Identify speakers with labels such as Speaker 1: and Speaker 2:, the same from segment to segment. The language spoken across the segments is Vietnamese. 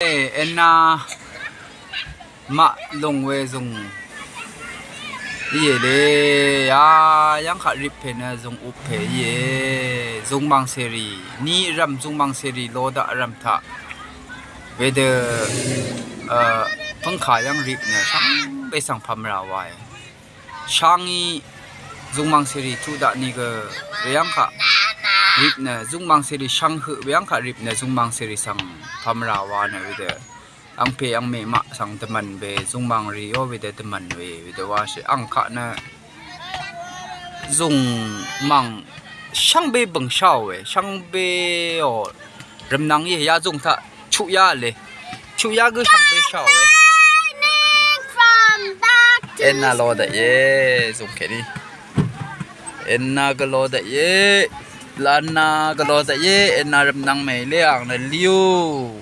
Speaker 1: en na à, ma long we dùng ye le ya yang kha rip phe na dùng up phe ye dùng mang seri ni ram dùng mang seri lo da ram tha về de ờ phong kha yang rip na sang be sang pham ra wai changi dùng mang seri thu da ni ge yang kha rip na zung mang seri shang hu yang kha rip na zung mang seri sang pham ra wa na we de ang pe ang me ma sang te man be zung mang ri o we de te man we we de wa shi ang kha na zung mang sang be bang shao we sang be o ram nang ye ya zung tha, chu ya le chu ya ge sang be shao we
Speaker 2: from back to
Speaker 1: en na lo da ye zung ke ni en na ga lo da ye lan na ga lo da ye en nang me le ang na liu.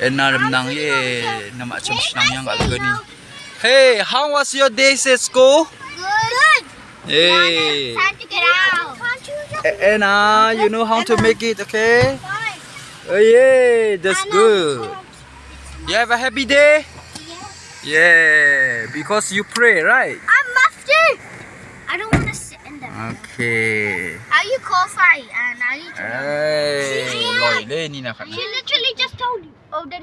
Speaker 1: En na nang ye na ma cham snang yang ga ni hey how was your day at school
Speaker 2: good.
Speaker 1: hey.
Speaker 2: Time to get out.
Speaker 1: Anna you know how to make it okay? Oh yeah that's good. you have a happy day? Yeah. Because you pray right Okay.
Speaker 2: Are you qualified? And
Speaker 1: I need to. Hey, Lord,
Speaker 2: She literally just told you. Oh,